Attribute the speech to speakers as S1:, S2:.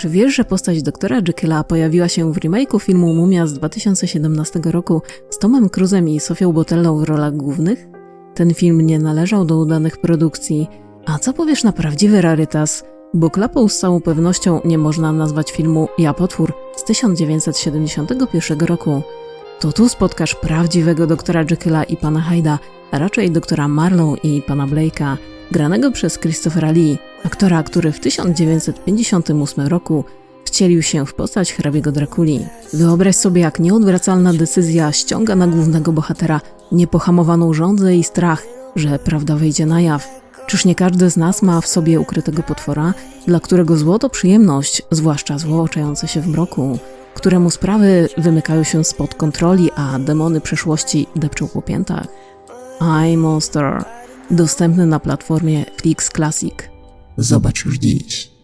S1: Czy wiesz, że postać doktora Jekylla pojawiła się w remake'u filmu Mumia z 2017 roku z Tomem Cruzem i Sofią Botellą w rolach głównych? Ten film nie należał do udanych produkcji. A co powiesz na prawdziwy rarytas? Bo klapą z całą pewnością nie można nazwać filmu Ja Potwór z 1971 roku. To tu spotkasz prawdziwego doktora Jekylla i pana Hyda, a raczej doktora Marlowe i pana Blake'a, granego przez Christophera Lee, aktora, który w 1958 roku wcielił się w postać hrabiego Drakuli. Wyobraź sobie, jak nieodwracalna decyzja ściąga na głównego bohatera niepohamowaną żądzę i strach, że prawda wyjdzie na jaw. Czyż nie każdy z nas ma w sobie ukrytego potwora, dla którego zło to przyjemność, zwłaszcza zło oczające się w mroku, któremu sprawy wymykają się spod kontroli, a demony przeszłości depczą po piętach? I Monster, dostępny na platformie Flix Classic.
S2: Zobacz już dziś.